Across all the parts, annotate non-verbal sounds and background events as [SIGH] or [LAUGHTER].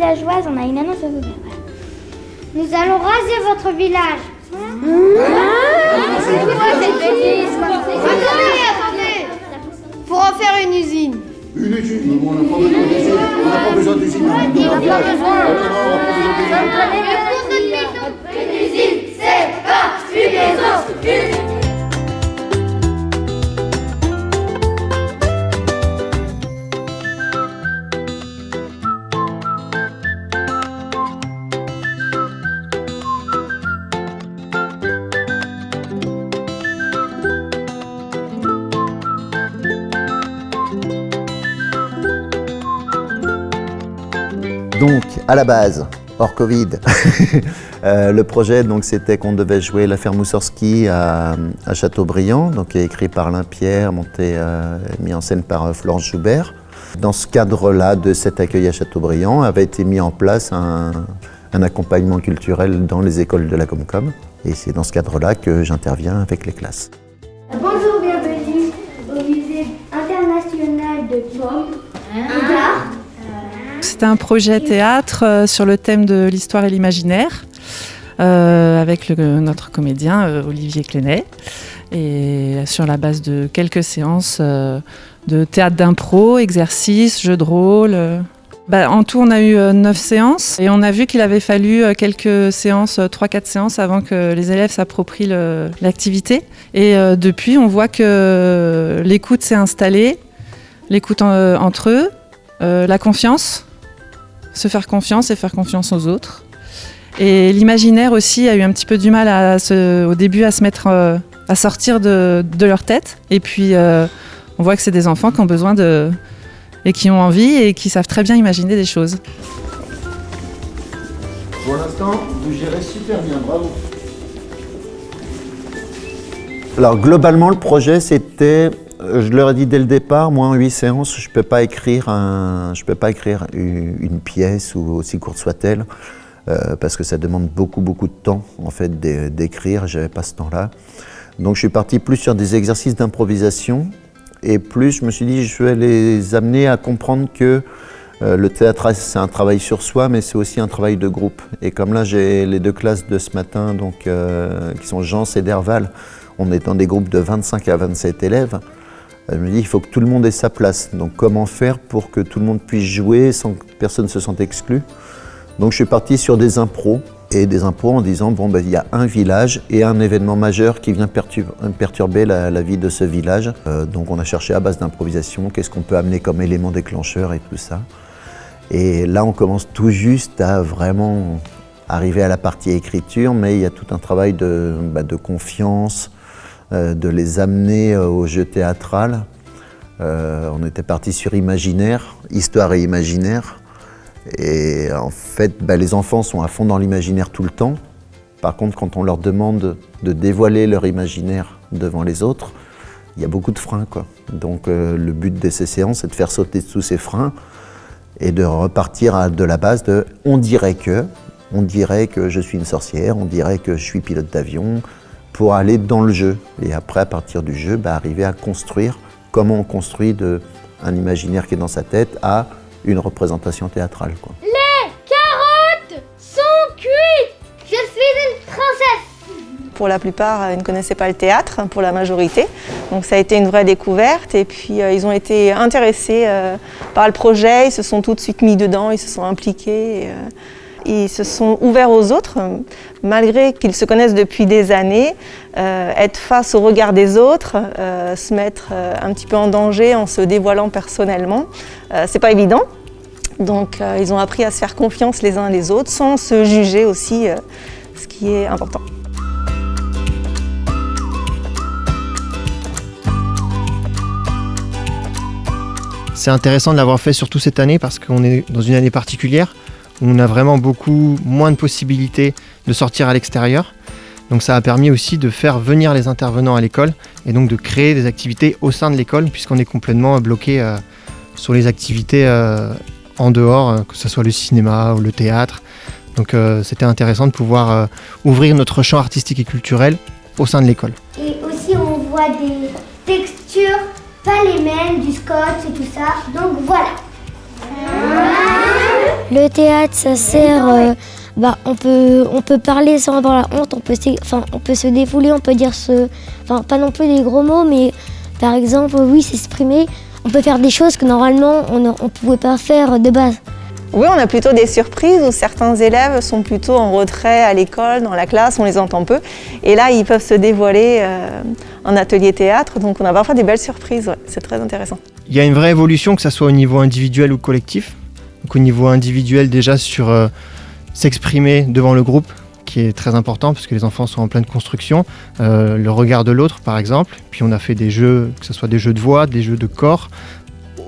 villageoise, on a une annonce à vous faire. Nous allons raser votre village. C'est quoi cette bêtise Attendez, attendez Pour en faire une usine. Une usine On n'a pas besoin d'usine. On n'a pas besoin d'usine. On n'a pas besoin Une à la base, hors Covid, [LAUGHS] euh, le projet donc c'était qu'on devait jouer l'affaire Moussorski à, à Châteaubriand, donc écrit par Alain Pierre, monté, euh, mis en scène par euh, Florence Joubert. Dans ce cadre-là de cet accueil à Châteaubriand avait été mis en place un, un accompagnement culturel dans les écoles de la Comcom. Et c'est dans ce cadre-là que j'interviens avec les classes. Bonjour, C'était un projet théâtre euh, sur le thème de l'histoire et l'imaginaire euh, avec notre comédien euh, Olivier Clénet et sur la base de quelques séances de théâtre d'impro, exercices, jeux de rôle. Bah, en tout, on a eu euh, neuf séances et on a vu qu'il avait fallu quelques séances, euh, trois, quatre séances avant que les élèves s'approprient l'activité. Et depuis, on voit que l'écoute s'est installée, l'écoute en- entre eux, la confiance, se faire confiance et faire confiance aux autres. Et l'imaginaire aussi a eu un petit peu du mal à se- au début à se mettre, euh, à sortir de, de leur tête. Et puis euh, on voit que c'est des enfants qui ont besoin de et qui ont envie et qui savent très bien imaginer des choses. Pour l'instant, vous gérez super bien, bravo. Alors globalement, le projet, c'était, je leur ai dit dès le départ, moi en huit séances, je ne peux pas écrire, un, je peux pas écrire une, pièce, ou aussi courte soit-elle, euh, parce que ça demande beaucoup, beaucoup de temps, en fait, d'é- d'écrire, je n'avais pas ce temps-là. Donc je suis parti plus sur des exercices d'improvisation, et plus je me suis dit, je vais les amener à comprendre que euh, le théâtre, c'est un travail sur soi, mais c'est aussi un travail de groupe. Et comme là, j'ai les deux classes de ce matin, donc, euh, qui sont Jean et Derval, on est dans des groupes de 25 à 27 élèves. Je me dis, il faut que tout le monde ait sa place. Donc comment faire pour que tout le monde puisse jouer sans que personne ne se sente exclu? Donc je suis parti sur des impros, et des impros en disant, bon, ben, il y a un village et un événement majeur qui vient pertur- perturber la, vie de ce village. Euh, donc on a cherché à base d'improvisation, qu'est-ce qu'on peut amener comme élément déclencheur et tout ça. Et là, on commence tout juste à vraiment arriver à la partie écriture, mais il y a tout un travail de, de confiance, de les amener euh, au jeu théâtral. Euh, on était parti sur imaginaire, histoire et imaginaire. Et en fait, bah, les enfants sont à fond dans l'imaginaire tout le temps. Par contre, quand on leur demande de dévoiler leur imaginaire devant les autres, il y a beaucoup de freins. Quoi. Donc euh, le but de ces séances, c'est de faire sauter tous ces freins et de repartir de la base de on dirait que, on dirait que je suis une sorcière, on dirait que je suis pilote d'avion, pour aller dans le jeu. Et après, à partir du jeu, bah, arriver à construire comment on construit de, un imaginaire qui est dans sa tête à une représentation théâtrale. Quoi. Carottes sont cuites Je suis une princesse Pour la plupart, euh, ils ne connaissaient pas le théâtre, pour la majorité. Donc ça a été une vraie découverte. Et puis euh, ils ont été intéressés euh, par le projet, ils se sont tout de suite mis dedans, ils se sont impliqués. et, euh, ils se sont ouverts aux autres, malgré qu'ils se connaissent depuis des années. euh, être face au regard des autres, euh, se mettre euh, un petit peu en danger en se dévoilant personnellement, c'est pas évident. Donc ils ont appris à se faire confiance les uns les autres, sans se juger aussi, ce qui est important. C'est intéressant de l'avoir fait surtout cette année parce qu'on est dans une année particulière on a vraiment beaucoup moins de possibilités de sortir à l'extérieur. Donc ça a permis aussi de faire venir les intervenants à l'école et donc de créer des activités au sein de l'école puisqu'on est complètement bloqué euh, sur les activités euh, en dehors, euh, que ce soit le cinéma ou le théâtre. Donc euh, c'était intéressant de pouvoir euh, ouvrir notre champ artistique et culturel au sein de l'école. Et aussi, on voit des textures, pas les mêmes, du scotch et tout ça. Donc voilà. Le théâtre, ça sert. euh, bah, on peut, on peut parler sans avoir la honte. On peut, enfin, on peut se défouler. On peut dire ce, enfin, pas non plus des gros mots, mais par exemple, oui, s'exprimer. On peut faire des choses que normalement on ne pouvait pas faire de base. Oui, on a plutôt des surprises où certains élèves sont plutôt en retrait à l'école, dans la classe, on les entend peu. Et là, ils peuvent se dévoiler euh, en atelier théâtre, donc on a parfois des belles surprises, ouais, c'est très intéressant. Il y a une vraie évolution, que ce soit au niveau individuel ou collectif. Donc au niveau individuel, déjà sur euh, s'exprimer devant le groupe, qui est très important parce que les enfants sont en pleine construction. Euh, le regard de l'autre, par exemple. Puis on a fait des jeux, que ce soit des jeux de voix, des jeux de corps.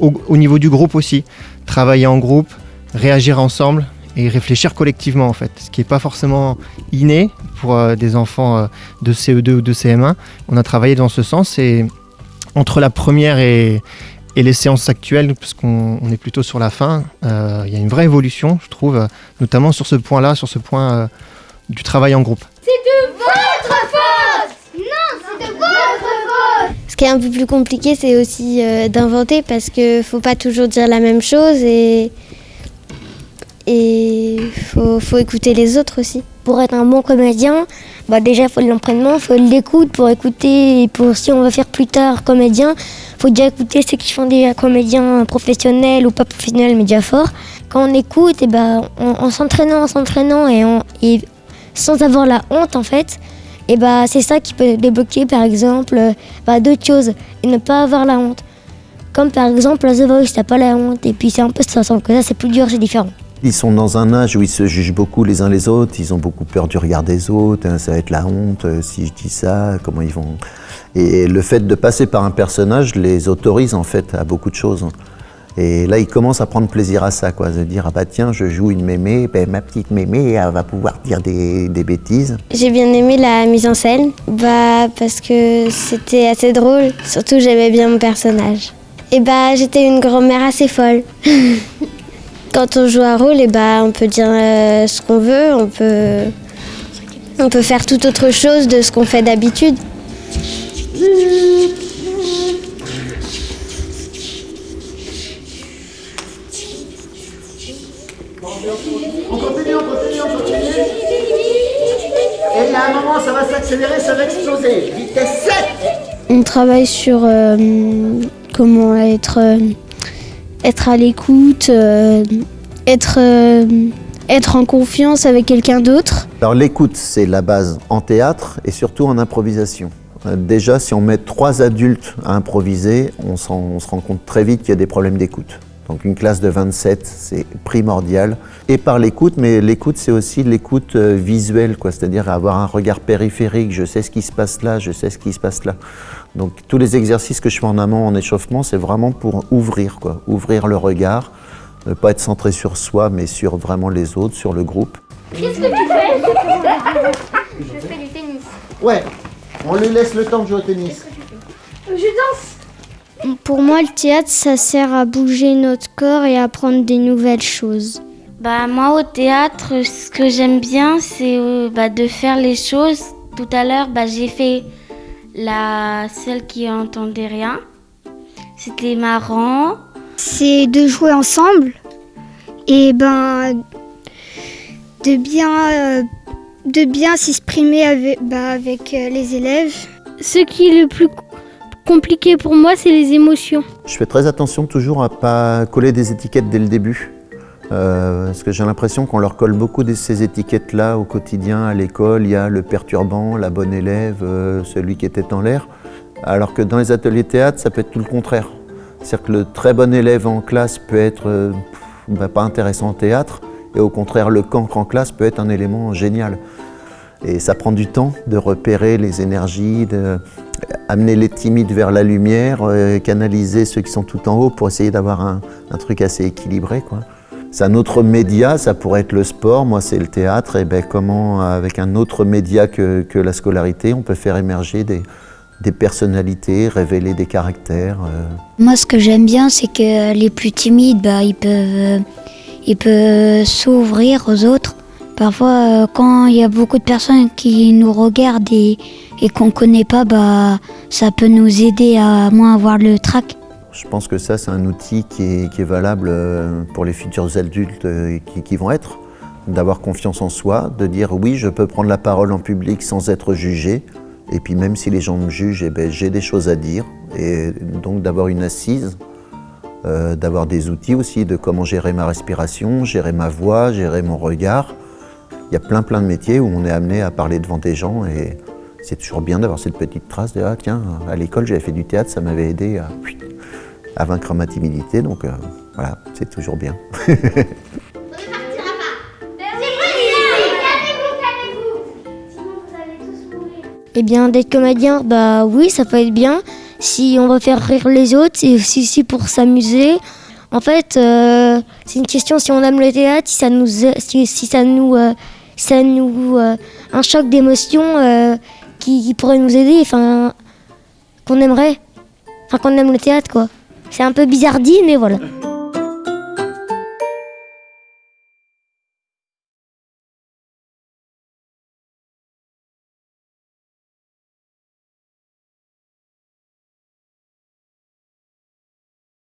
Au, au niveau du groupe aussi, travailler en groupe, réagir ensemble et réfléchir collectivement en fait. Ce qui n'est pas forcément inné pour euh, des enfants de CE2 ou de CM1. On a travaillé dans ce sens et entre la première et, et les séances actuelles, parce qu'on on est plutôt sur la fin, euh, il y a une vraie évolution, je trouve, notamment sur ce point-là, sur ce point euh, du travail en groupe. Ce qui est un peu plus compliqué, c'est aussi euh, d'inventer parce que faut pas toujours dire la même chose et et faut, faut écouter les autres aussi. Pour être un bon comédien, bah déjà faut de l'entraînement, faut de l'écoute pour écouter et pour si on veut faire plus tard comédien, faut déjà écouter ceux qui font déjà comédien professionnel ou pas professionnel mais déjà fort. Quand on écoute, et ben en, en s'entraînant, en s'entraînant et, sans avoir la honte en fait, et bah c'est ça qui peut débloquer par exemple euh, bah, d'autres choses et ne pas avoir la honte. Comme par exemple The Voice, t'as pas la honte et puis c'est un peu ça, que ça c'est plus dur, c'est différent. Ils sont dans un âge où ils se jugent beaucoup les uns les autres, ils ont beaucoup peur du regard des autres, hein, ça va être la honte euh, si je dis ça, comment ils vont... Et le fait de passer par un personnage les autorise en fait à beaucoup de choses. Et là, ils commencent à prendre plaisir à ça, quoi, de dire, ah bah tiens, je joue une mémé, ben, ma petite mémé, elle va pouvoir dire des, des bêtises. J'ai bien aimé la mise en scène, bah parce que c'était assez drôle, surtout j'aimais bien mon personnage. Et bah j'étais une grand-mère assez folle. [LAUGHS] Quand on joue un rôle, et bah on peut dire euh, ce qu'on veut, on peut on peut faire tout autre chose de ce qu'on fait d'habitude. On continue, on continue, on continue. Et a un moment, ça va s'accélérer, ça va exploser. Vitesse 7 On travaille sur euh, comment être, euh, être à l'écoute, euh, être, euh, être en confiance avec quelqu'un d'autre. Alors l'écoute, c'est la base en théâtre et surtout en improvisation. Euh, Déjà, si on met trois adultes à improviser, on se rend compte très vite qu'il y a des problèmes d'écoute. Donc une classe de 27, c'est primordial. Et par l'écoute, mais l'écoute, c'est aussi l'écoute euh, visuelle, quoi. c'est-à-dire avoir un regard périphérique, je sais ce qui se passe là, je sais ce qui se passe là. Donc tous les exercices que je fais en amont, en échauffement, c'est vraiment pour ouvrir, quoi. ouvrir le regard, ne pas être centré sur soi, mais sur vraiment les autres, sur le groupe. Qu'est-ce que tu fais? Je fais du tennis. Ouais, on lui laisse le temps de jouer au tennis. Je danse. Pour moi, le théâtre, ça sert à bouger notre corps et à apprendre des nouvelles choses. Bah moi au théâtre, ce que j'aime bien, c'est euh, bah, de faire les choses. Tout à l'heure, bah, j'ai fait la celle qui entendait rien. C'était marrant. C'est de jouer ensemble et ben de bien, euh, de bien s'exprimer avec, bah, avec euh, les élèves. Ce qui est le plus compliqué pour moi, c'est les émotions. Je fais très attention toujours à pas coller des étiquettes dès le début. Euh, parce que j'ai l'impression qu'on leur colle beaucoup de ces étiquettes-là au quotidien, à l'école. Il y a le perturbant, la bonne élève, euh, celui qui était en l'air. Alors que dans les ateliers théâtre, ça peut être tout le contraire. C'est-à-dire que le très bon élève en classe peut être euh, bah, pas intéressant en théâtre, et au contraire, le cancre en classe peut être un élément génial. Et ça prend du temps de repérer les énergies, de amener les timides vers la lumière, euh, canaliser ceux qui sont tout en haut pour essayer d'avoir un, truc assez équilibré. C'est un autre média, ça pourrait être le sport, moi c'est le théâtre, et ben comment avec un autre média que, la scolarité, on peut faire émerger des, personnalités, révéler des caractères. euh. Moi, ce que j'aime bien, c'est que les plus timides, bah, ils peuvent s'ouvrir aux autres. Parfois, euh, quand il y a beaucoup de personnes qui nous regardent et, qu'on ne connaît pas, bah, ça peut nous aider à moins avoir le trac. Je pense que ça, c'est un outil qui est, valable euh, pour les futurs adultes euh, qui, vont être. D'avoir confiance en soi, de dire oui, je peux prendre la parole en public sans être jugé. Et puis même si les gens me jugent, eh ben, j'ai des choses à dire. Et donc d'avoir une assise, d'avoir des outils aussi de comment gérer ma respiration, gérer ma voix, gérer mon regard. Il y a plein plein de métiers où on est amené à parler devant des gens et c'est toujours bien d'avoir cette petite trace de « Ah tiens, à l'école j'avais fait du théâtre, ça m'avait aidé à vaincre ma timidité. Donc euh, voilà, c'est toujours bien. [LAUGHS] Eh bien, d'être comédien, bah oui, ça peut être bien. Si on va faire rire les autres, c'est aussi pour s'amuser. En fait, euh, c'est une question si on aime le théâtre, si ça nous, si, ça nous, euh, ça nous, un choc d'émotion qui, qui, pourrait nous aider, enfin, qu'on aimerait, enfin qu'on aime le théâtre, quoi. C'est un peu bizarre dit, mais voilà.